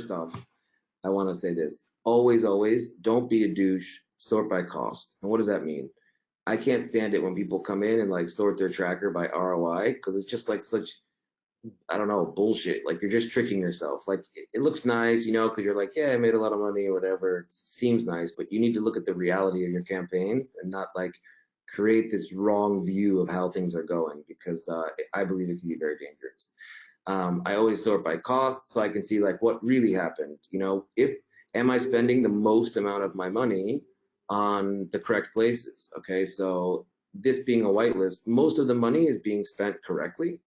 first off, I want to say this. Always, always, don't be a douche. Sort by cost. And what does that mean? I can't stand it when people come in and like sort their tracker by ROI because it's just like such, I don't know, bullshit. Like you're just tricking yourself. Like it, looks nice, you know, because you're like, yeah, I made a lot of money or whatever. It seems nice, but you need to look at the reality of your campaigns and not like create this wrong view of how things are going because uh, I believe it can be very dangerous. Um, I always sort by cost so I can see like what really happened. You know, if am I spending the most amount of my money on the correct places? Okay, so this being a whitelist, most of the money is being spent correctly.